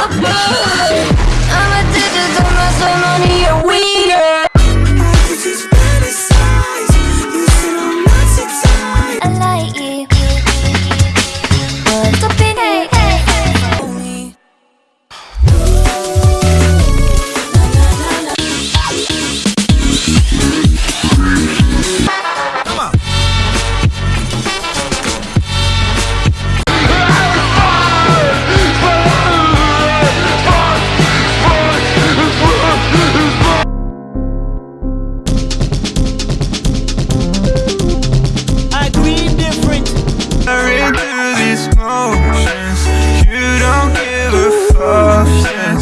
Oh,